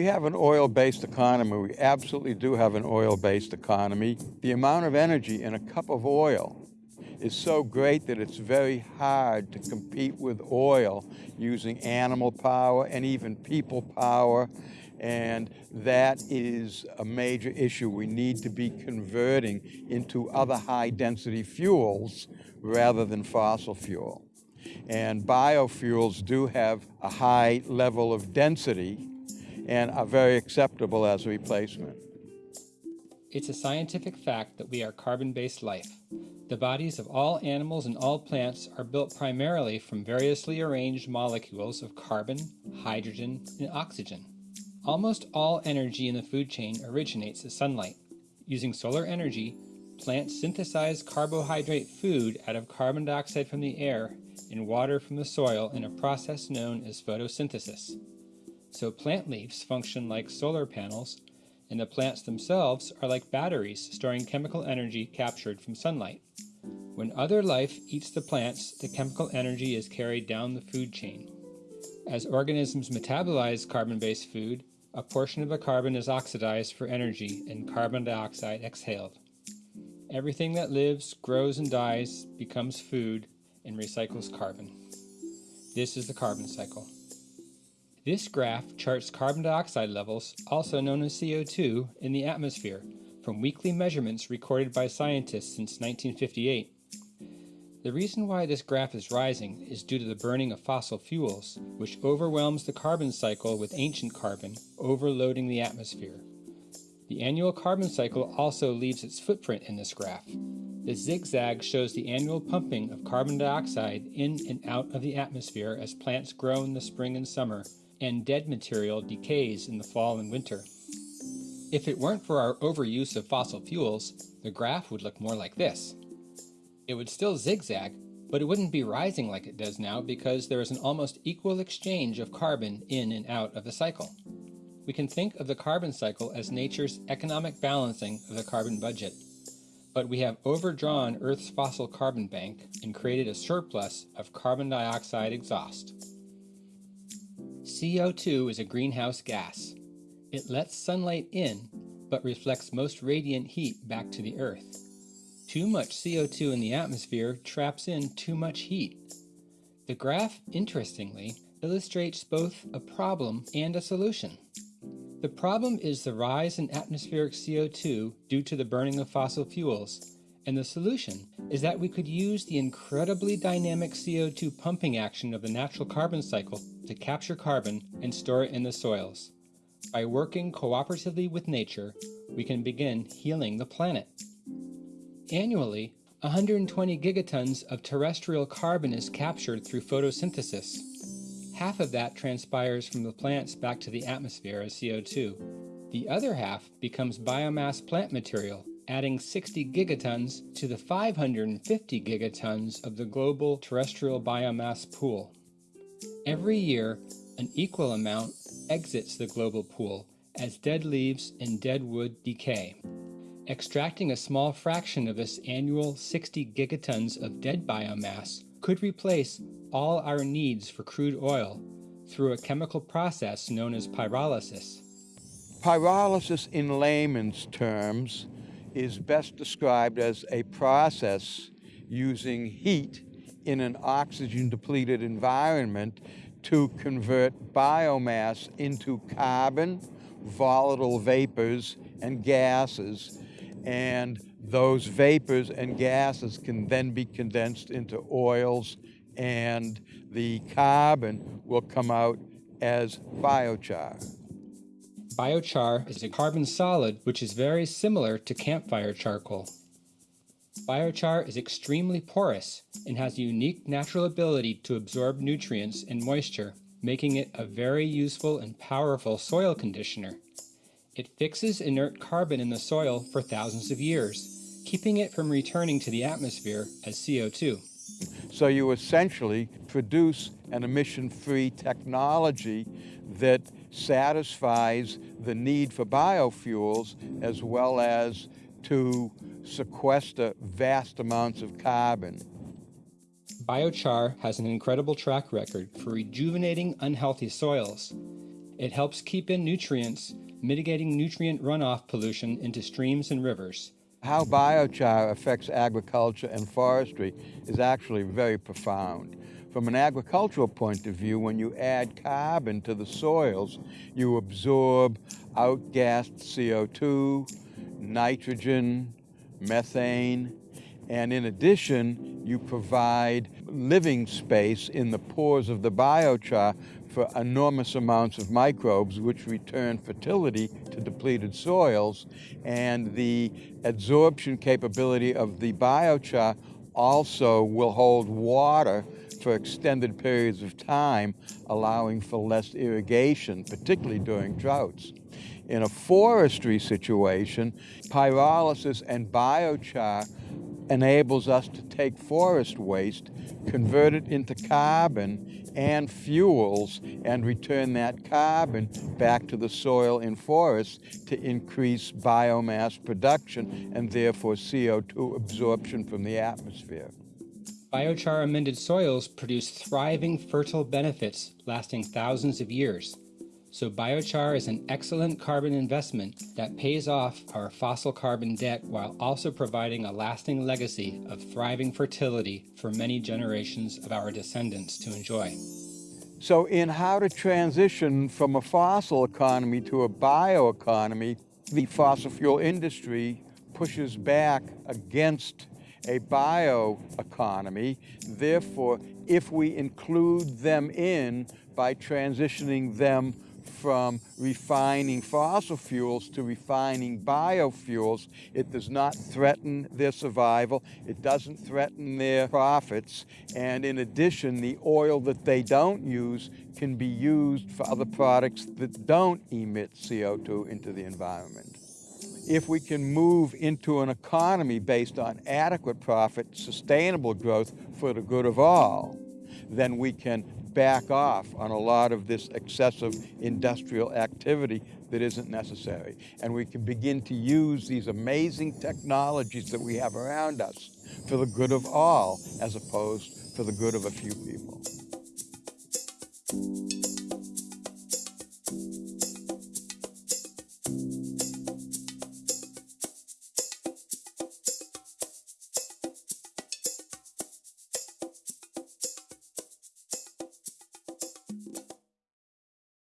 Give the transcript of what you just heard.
We have an oil-based economy. We absolutely do have an oil-based economy. The amount of energy in a cup of oil is so great that it's very hard to compete with oil using animal power and even people power. And that is a major issue. We need to be converting into other high density fuels rather than fossil fuel. And biofuels do have a high level of density and are very acceptable as a replacement. It's a scientific fact that we are carbon-based life. The bodies of all animals and all plants are built primarily from variously arranged molecules of carbon, hydrogen, and oxygen. Almost all energy in the food chain originates as sunlight. Using solar energy, plants synthesize carbohydrate food out of carbon dioxide from the air and water from the soil in a process known as photosynthesis. So plant leaves function like solar panels, and the plants themselves are like batteries storing chemical energy captured from sunlight. When other life eats the plants, the chemical energy is carried down the food chain. As organisms metabolize carbon-based food, a portion of the carbon is oxidized for energy and carbon dioxide exhaled. Everything that lives, grows, and dies becomes food and recycles carbon. This is the carbon cycle. This graph charts carbon dioxide levels, also known as CO2, in the atmosphere from weekly measurements recorded by scientists since 1958. The reason why this graph is rising is due to the burning of fossil fuels, which overwhelms the carbon cycle with ancient carbon, overloading the atmosphere. The annual carbon cycle also leaves its footprint in this graph. The zigzag shows the annual pumping of carbon dioxide in and out of the atmosphere as plants grow in the spring and summer, and dead material decays in the fall and winter. If it weren't for our overuse of fossil fuels, the graph would look more like this. It would still zigzag, but it wouldn't be rising like it does now because there is an almost equal exchange of carbon in and out of the cycle. We can think of the carbon cycle as nature's economic balancing of the carbon budget. But we have overdrawn Earth's fossil carbon bank and created a surplus of carbon dioxide exhaust. CO2 is a greenhouse gas. It lets sunlight in, but reflects most radiant heat back to the Earth. Too much CO2 in the atmosphere traps in too much heat. The graph, interestingly, illustrates both a problem and a solution. The problem is the rise in atmospheric CO2 due to the burning of fossil fuels, and the solution is that we could use the incredibly dynamic CO2 pumping action of the natural carbon cycle to capture carbon and store it in the soils. By working cooperatively with nature, we can begin healing the planet. Annually, 120 gigatons of terrestrial carbon is captured through photosynthesis. Half of that transpires from the plants back to the atmosphere as CO2. The other half becomes biomass plant material, adding 60 gigatons to the 550 gigatons of the global terrestrial biomass pool. Every year, an equal amount exits the global pool as dead leaves and dead wood decay. Extracting a small fraction of this annual 60 gigatons of dead biomass could replace all our needs for crude oil through a chemical process known as pyrolysis. Pyrolysis in layman's terms is best described as a process using heat in an oxygen depleted environment to convert biomass into carbon, volatile vapors, and gases. And those vapors and gases can then be condensed into oils and the carbon will come out as biochar. Biochar is a carbon solid which is very similar to campfire charcoal. Biochar is extremely porous and has a unique natural ability to absorb nutrients and moisture, making it a very useful and powerful soil conditioner. It fixes inert carbon in the soil for thousands of years, keeping it from returning to the atmosphere as CO2. So you essentially produce an emission-free technology that satisfies the need for biofuels as well as to sequester vast amounts of carbon. Biochar has an incredible track record for rejuvenating unhealthy soils. It helps keep in nutrients, mitigating nutrient runoff pollution into streams and rivers. How biochar affects agriculture and forestry is actually very profound. From an agricultural point of view, when you add carbon to the soils, you absorb outgassed CO2, nitrogen, methane, and in addition, you provide living space in the pores of the biochar for enormous amounts of microbes, which return fertility to depleted soils. And the adsorption capability of the biochar also will hold water for extended periods of time, allowing for less irrigation, particularly during droughts. In a forestry situation, pyrolysis and biochar enables us to take forest waste, convert it into carbon and fuels, and return that carbon back to the soil in forests to increase biomass production and therefore CO2 absorption from the atmosphere. Biochar amended soils produce thriving fertile benefits lasting thousands of years. So biochar is an excellent carbon investment that pays off our fossil carbon debt while also providing a lasting legacy of thriving fertility for many generations of our descendants to enjoy. So in how to transition from a fossil economy to a bioeconomy, the fossil fuel industry pushes back against a bioeconomy. Therefore, if we include them in by transitioning them from refining fossil fuels to refining biofuels. It does not threaten their survival. It doesn't threaten their profits. And in addition, the oil that they don't use can be used for other products that don't emit CO2 into the environment. If we can move into an economy based on adequate profit, sustainable growth for the good of all, then we can back off on a lot of this excessive industrial activity that isn't necessary. And we can begin to use these amazing technologies that we have around us for the good of all, as opposed for the good of a few people.